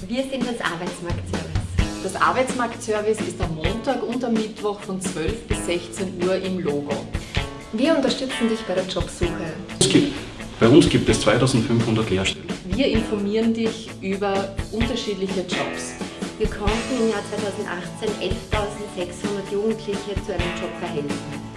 Also wir sind das Arbeitsmarktservice. Das Arbeitsmarktservice ist am Montag und am Mittwoch von 12 bis 16 Uhr im Logo. Wir unterstützen dich bei der Jobsuche. Es gibt, bei uns gibt es 2500 Lehrstellen. Wir informieren dich über unterschiedliche Jobs. Wir konnten im Jahr 2018 11.600 Jugendliche zu einem Job verhelfen.